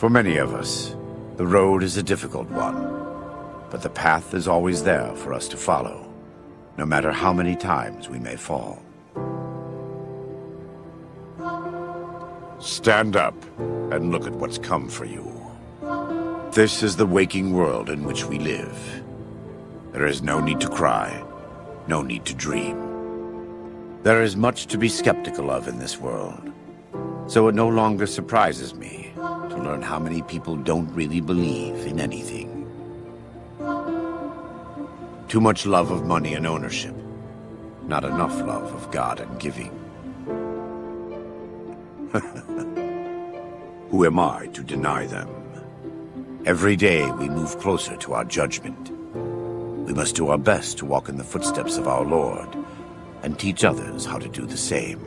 For many of us, the road is a difficult one, but the path is always there for us to follow, no matter how many times we may fall. Stand up and look at what's come for you. This is the waking world in which we live. There is no need to cry, no need to dream. There is much to be skeptical of in this world, so it no longer surprises me to learn how many people don't really believe in anything. Too much love of money and ownership, not enough love of God and giving. Who am I to deny them? Every day we move closer to our judgment. We must do our best to walk in the footsteps of our Lord and teach others how to do the same.